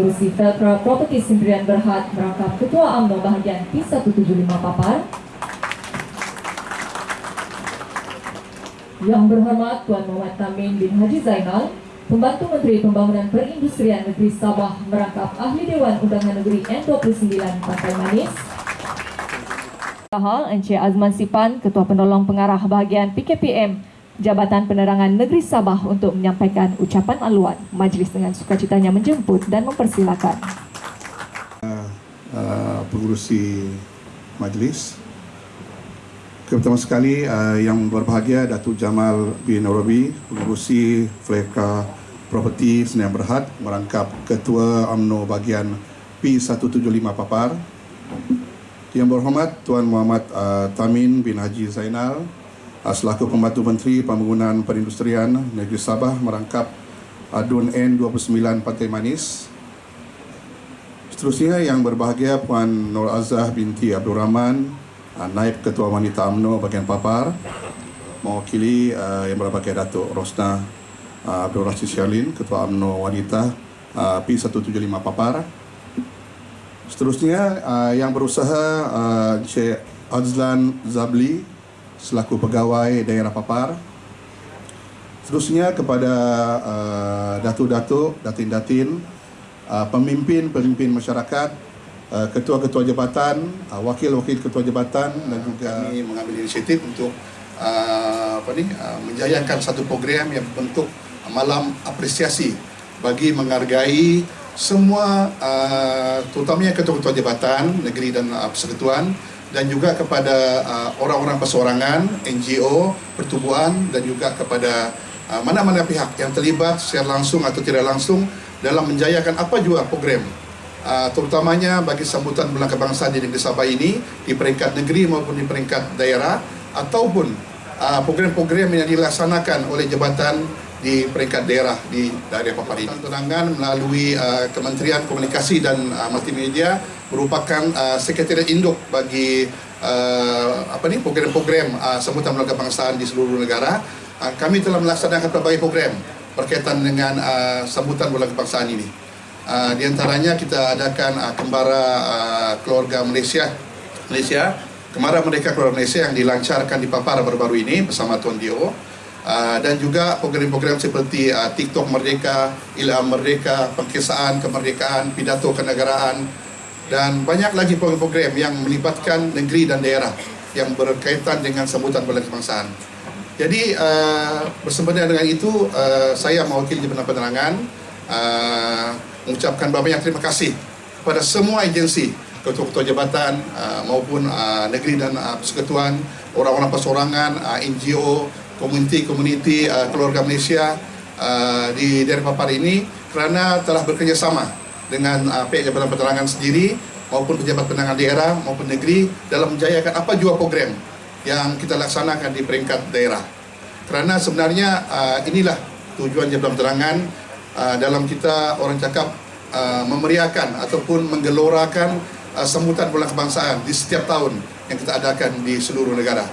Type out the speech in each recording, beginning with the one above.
Agensi Feltra Property Sendirian Berhad merangkap Ketua UMNO bahagian P175 Papar. Yang berhormat Tuan Muhammad Tamin bin Haji Zainal, Pembantu Menteri Pembangunan Perindustrian Negeri Sabah merangkap Ahli Dewan Undangan Negeri N29 Pantai Manis. Hal Encik Azman Sipan, Ketua Penolong Pengarah Bahagian PKPM Jabatan Penerangan Negeri Sabah untuk menyampaikan ucapan aluan. Majlis dengan sukacitanya menjemput dan mempersilakan. Uh, pengurusi majlis. Pertama sekali uh, yang berbahagia Datuk Jamal bin Arabi, pengurusi Fleka Property Senayan Berhad merangkap Ketua UMNO bahagian P175 Papar. Yang berhormat Tuan Muhammad uh, Tamin bin Haji Zainal, selaku Pembantu Menteri Pembangunan Perindustrian Negeri Sabah merangkap Adun N29 Pantai Manis. Seterusnya yang berbahagia Puan Nur Azah binti Abdul Rahman, ah, Naib Ketua Wanita UMNO bagian Papar, mewakili uh, yang berbahagia Datuk Rosna uh, Abdul Rashid Syalin, Ketua UMNO Wanita uh, P175 Papar. Seterusnya uh, yang berusaha uh, Encik Azlan Zabli, selaku pegawai daerah Papar. Seterusnya kepada uh, datuk-datuk, datin-datin, uh, pemimpin-pemimpin masyarakat, uh, ketua-ketua jabatan, uh, wakil-wakil ketua jabatan dan juga kami mengambil inisiatif untuk uh, apa ni uh, menjayakan satu program yang bentuk malam apresiasi bagi menghargai semua uh, terutamanya ketua-ketua jabatan negeri dan uh, persekutuan dan juga kepada uh, orang-orang perseorangan, NGO, pertubuhan dan juga kepada uh, mana-mana pihak yang terlibat secara langsung atau tidak langsung dalam menjayakan apa juga program uh, terutamanya bagi sambutan bulan kebangsaan di negeri Sabah ini di peringkat negeri maupun di peringkat daerah ataupun uh, program-program yang dilaksanakan oleh jabatan di peringkat daerah di daerah Papua ini. Tunangan melalui uh, Kementerian Komunikasi dan uh, Multimedia merupakan uh, sekretariat induk bagi uh, apa ni program-program uh, sambutan bulan kebangsaan di seluruh negara. Uh, kami telah melaksanakan berbagai program berkaitan dengan uh, sambutan bulan kebangsaan ini. Uh, di antaranya kita adakan uh, kembara uh, keluarga Malaysia Malaysia Kemara Merdeka Keluarga Malaysia yang dilancarkan di Papar baru-baru ini bersama Tuan Dio. Uh, dan juga program-program seperti uh, TikTok Merdeka, Ilham Merdeka, Pengkisaan Kemerdekaan, Pidato Kenegaraan dan banyak lagi program-program yang melibatkan negeri dan daerah yang berkaitan dengan sambutan bulan kebangsaan. Jadi uh, bersempena dengan itu uh, saya mewakili Jabatan Penerangan uh, mengucapkan banyak terima kasih kepada semua agensi ketua-ketua jabatan uh, maupun uh, negeri dan uh, persekutuan, orang-orang persorangan, uh, NGO, komuniti-komuniti uh, keluarga Malaysia uh, di daerah Papar ini kerana telah bekerjasama dengan uh, pihak Jabatan Penerangan sendiri maupun pejabat penerangan daerah maupun negeri dalam menjayakan apa jua program yang kita laksanakan di peringkat daerah. Kerana sebenarnya uh, inilah tujuan Jabatan Penerangan uh, dalam kita orang cakap uh, memeriahkan ataupun menggelorakan uh, sambutan bulan kebangsaan di setiap tahun yang kita adakan di seluruh negara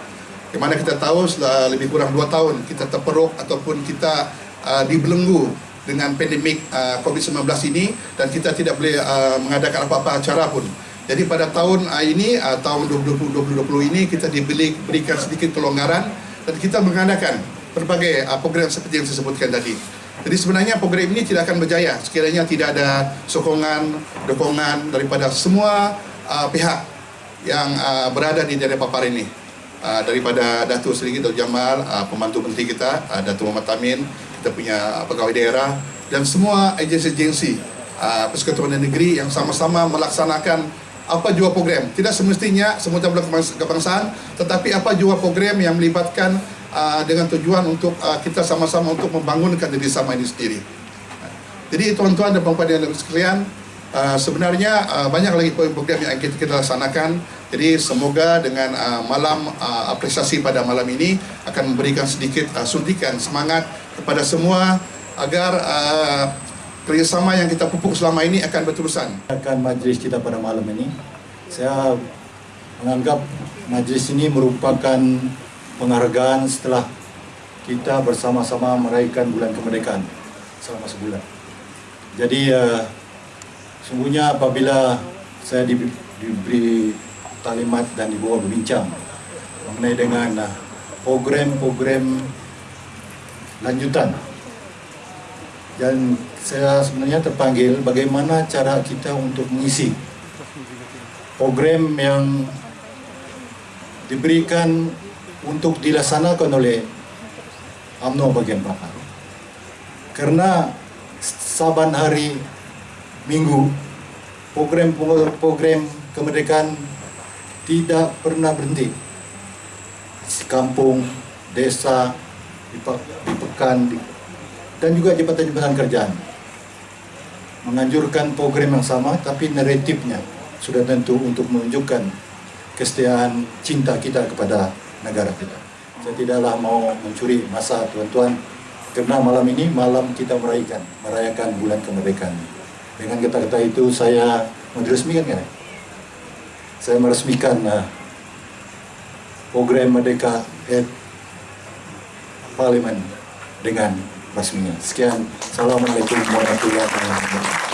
di mana kita tahu lebih kurang 2 tahun kita terperuk ataupun kita uh, dibelenggu dengan pandemik uh, COVID-19 ini dan kita tidak boleh uh, mengadakan apa-apa acara pun. Jadi pada tahun uh, ini, uh, tahun 2020, 2020 ini kita diberi berikan sedikit kelonggaran dan kita mengadakan berbagai uh, program seperti yang saya sebutkan tadi. Jadi sebenarnya program ini tidak akan berjaya sekiranya tidak ada sokongan, dukungan daripada semua uh, pihak yang uh, berada di daerah Papar ini. Ah, daripada Datuk Seri Datuk Jamal, uh, pembantu menteri kita, uh, Datuk Muhammad Tamin, kita punya pegawai daerah dan semua agensi-agensi uh, persekutuan negeri yang sama-sama melaksanakan apa jua program. Tidak semestinya semuanya bulan kebangsaan, tetapi apa jua program yang melibatkan uh, dengan tujuan untuk uh, kita sama-sama untuk membangunkan negeri sama ini sendiri. Jadi tuan-tuan dan puan-puan yang sekalian, uh, sebenarnya uh, banyak lagi program yang kita, kita laksanakan jadi semoga dengan uh, malam uh, apresiasi pada malam ini akan memberikan sedikit uh, suntikan semangat kepada semua agar uh, kerjasama yang kita pupuk selama ini akan berterusan. Akan majlis kita pada malam ini, saya menganggap majlis ini merupakan penghargaan setelah kita bersama-sama meraihkan bulan kemerdekaan selama sebulan. Jadi uh, sungguhnya apabila saya diberi, diberi talimat dan dibawa berbincang mengenai dengan uh, program-program lanjutan dan saya sebenarnya terpanggil bagaimana cara kita untuk mengisi program yang diberikan untuk dilaksanakan oleh UMNO bagian Papua. Karena saban hari minggu program-program kemerdekaan tidak pernah berhenti. Kampung, desa, di, pe- di dan juga jabatan-jabatan kerjaan. Menganjurkan program yang sama tapi naratifnya sudah tentu untuk menunjukkan kesetiaan cinta kita kepada negara kita. Saya tidaklah mau mencuri masa tuan-tuan karena malam ini malam kita merayakan merayakan bulan kemerdekaan. Dengan kata-kata itu saya meresmikan kan? Saya meresmikan uh, program Merdeka at Parlimen dengan resminya. Sekian. Assalamualaikum warahmatullahi wabarakatuh.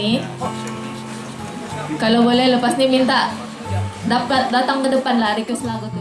Ni Kalau boleh lepas ni minta dapat datang ke depan lah request lagu tu.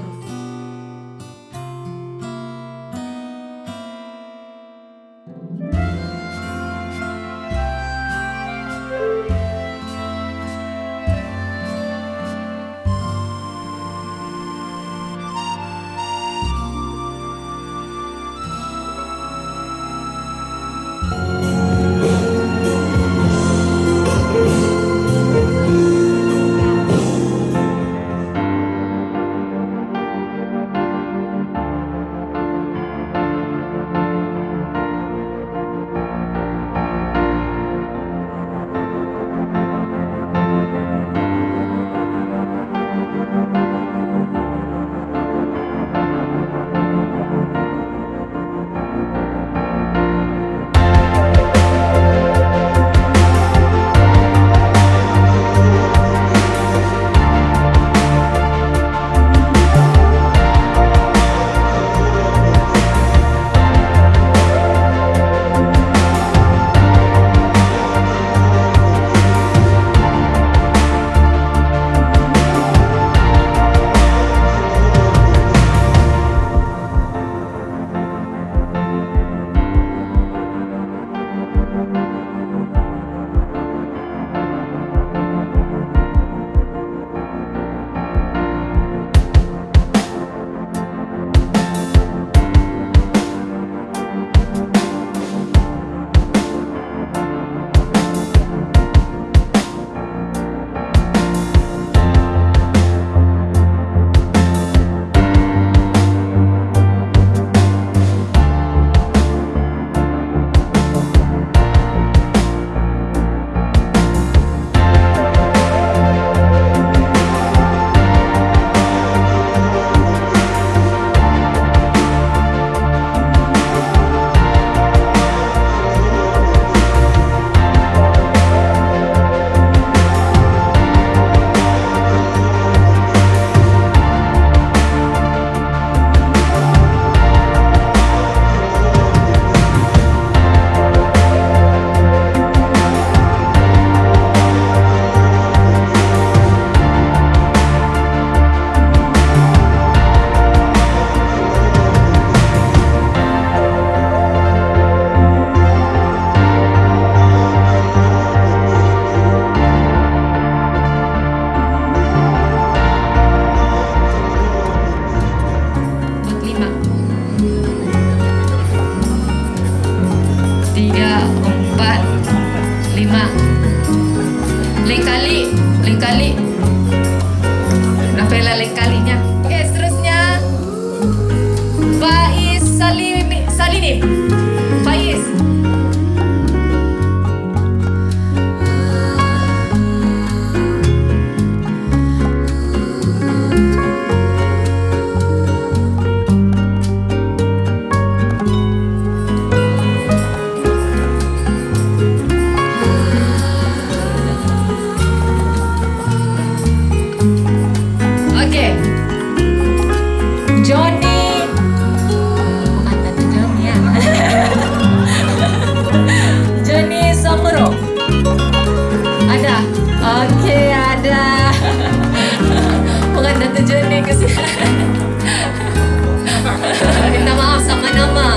Minta maaf sama nama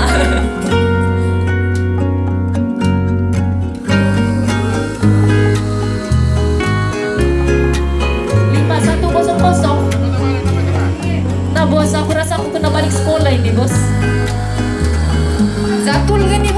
Lima satu kosong kosong. Nah Bos, aku rasa aku kena balik sekolah ini, bos. Zatul kan ni?